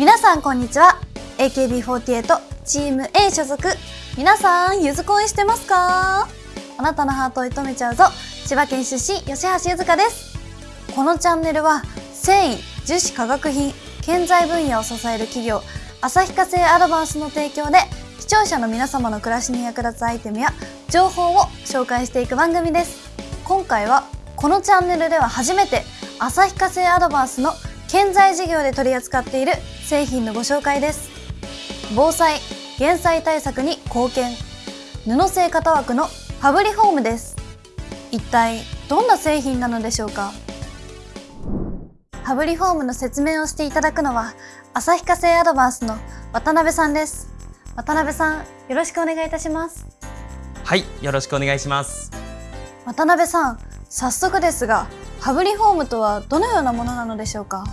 皆さんこんにちは。AKB48 チーム A 所属。皆さんゆず恋してますか？あなたのハートを射止めちゃうぞ。千葉県出身吉橋ゆずかです。このチャンネルは繊維樹脂化学品建材分野を支える企業旭化成アドバンスの提供で視聴者の皆様の暮らしに役立つアイテムや情報を紹介していく番組です。今回はこのチャンネルでは初めて旭化成アドバンスの建材事業で取り扱っている製品のご紹介です。防災減災対策に貢献。布製型枠のファブリフォームです。一体どんな製品なのでしょうか？ファブリフォームの説明をしていただくのは旭化成アドバンスの渡辺さんです。渡辺さんよろしくお願いいたします。はい、よろしくお願いします。渡辺さん早速ですがファブリフォームとはどのようなものなのでしょうか？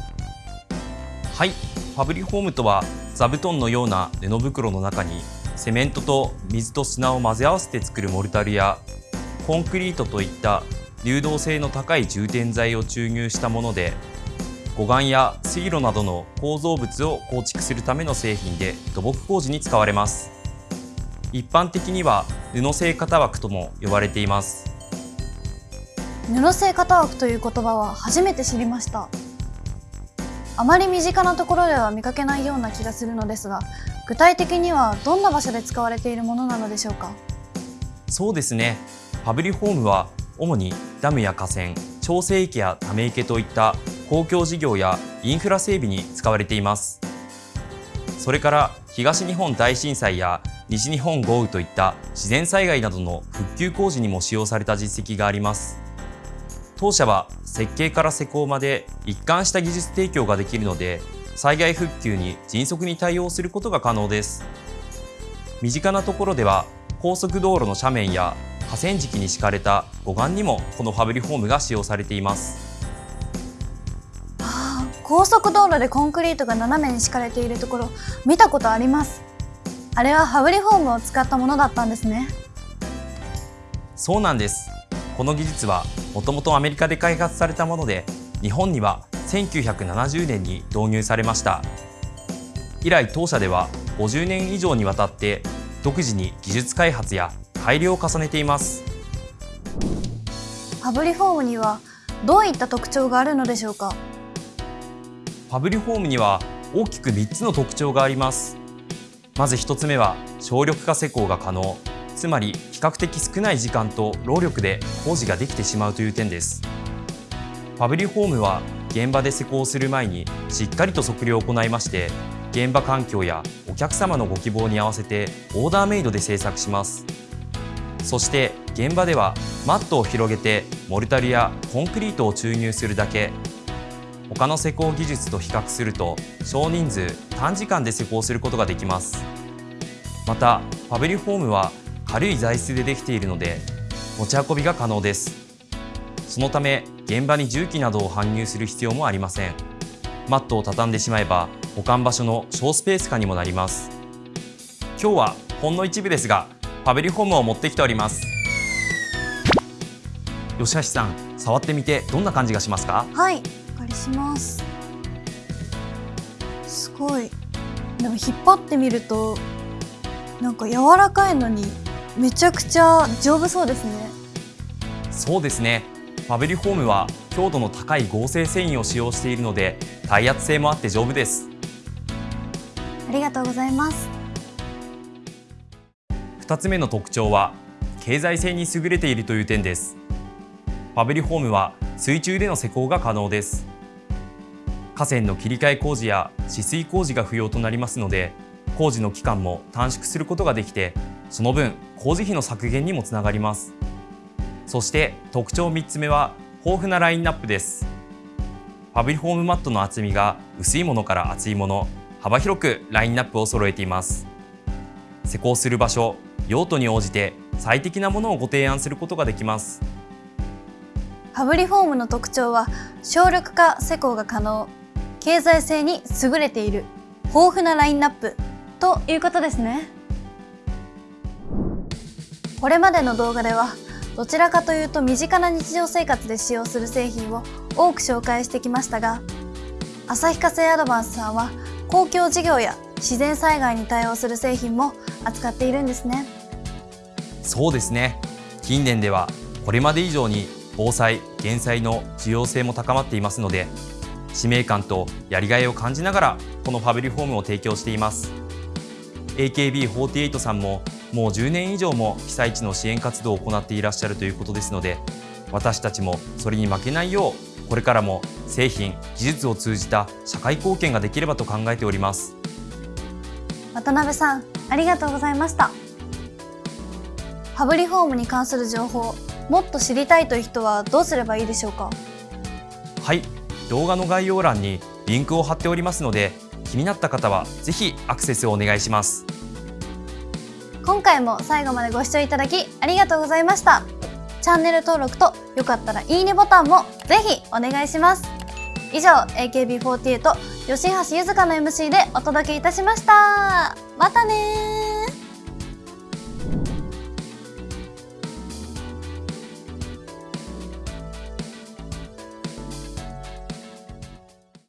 はい、ファブリフォームとは座布団のような布袋の中にセメントと水と砂を混ぜ合わせて作るモルタルやコンクリートといった流動性の高い充填剤を注入したもので護岸や水路などの構造物を構築するための製品で土木工事に使われます。一般的には布製型枠とも呼ばれています布製型枠という言葉は初めて知りました。あまり身近なところでは見かけないような気がするのですが具体的にはどんな場所で使われているものなのでしょうか？そうですね。ファブリフォームは主にダムや河川、調整池やため池といった公共事業やインフラ整備に使われています。それから東日本大震災や西日本豪雨といった自然災害などの復旧工事にも使用された実績があります。当社は設計から施工まで一貫した技術提供ができるので、災害復旧に迅速に対応することが可能です。身近なところでは高速道路の斜面や河川敷に敷かれた護岸にもこのファブリフォームが使用されています。ああ高速道路でコンクリートが斜めに敷かれているところ見たことあります。あれはファブリフォームを使ったものだったんですね。そうなんですこの技術はもともとアメリカで開発されたもので日本には1970年に導入されました。以来当社では50年以上にわたって独自に技術開発や改良を重ねています。ファブリフォームにはどういった特徴があるのでしょうか？ファブリフォームには大きく3つの特徴があります。まず1つ目は省力化施工が可能つまり比較的少ない時間と労力で工事ができてしまうという点です。ファブリフォームは現場で施工する前にしっかりと測量を行いまして現場環境やお客様のご希望に合わせてオーダーメイドで製作します。そして現場ではマットを広げてモルタルやコンクリートを注入するだけ。他の施工技術と比較すると少人数短時間で施工することができます。またファブリフォームは軽い材質でできているので持ち運びが可能です。そのため現場に重機などを搬入する必要もありません。マットを畳んでしまえば保管場所の小スペース化にもなります。今日はほんの一部ですがファブリフォームを持ってきております。吉橋さん触ってみてどんな感じがしますか？はいお借りします。すごい。でも引っ張ってみるとなんか柔らかいのにめちゃくちゃ丈夫そうですね。そうですね。ファブリフォームは強度の高い合成繊維を使用しているので耐圧性もあって丈夫です。ありがとうございます。2つ目の特徴は経済性に優れているという点です。ファブリフォームは水中での施工が可能です。河川の切り替え工事や止水工事が不要となりますので工事の期間も短縮することができてその分工事費の削減にもつながります。そして特徴3つ目は豊富なラインナップです。ファブリフォームマットの厚みが薄いものから厚いもの幅広くラインナップを揃えています。施工する場所用途に応じて最適なものをご提案することができます。ファブリフォームの特徴は省力化施工が可能。経済性に優れている豊富なラインナップ。ということですね。これまでの動画ではどちらかというと身近な日常生活で使用する製品を多く紹介してきましたが旭化成アドバンスさんは公共事業や自然災害に対応する製品も扱っているんですね。そうですね。近年ではこれまで以上に防災・減災の重要性も高まっていますので使命感とやりがいを感じながらこのファブリフォームを提供しています。AKB48 さんももう10年以上も被災地の支援活動を行っていらっしゃるということですので私たちもそれに負けないようこれからも製品技術を通じた社会貢献ができればと考えております。渡辺さんありがとうございました。ファブリフォームに関する情報もっと知りたいという人はどうすればいいでしょうか？はい動画の概要欄にリンクを貼っておりますので気になった方はぜひアクセスをお願いします。今回も最後までご視聴いただきありがとうございました。チャンネル登録とよかったらいいねボタンもぜひお願いします。以上 AKB48 吉橋ゆずかの MC でお届けいたしました。またね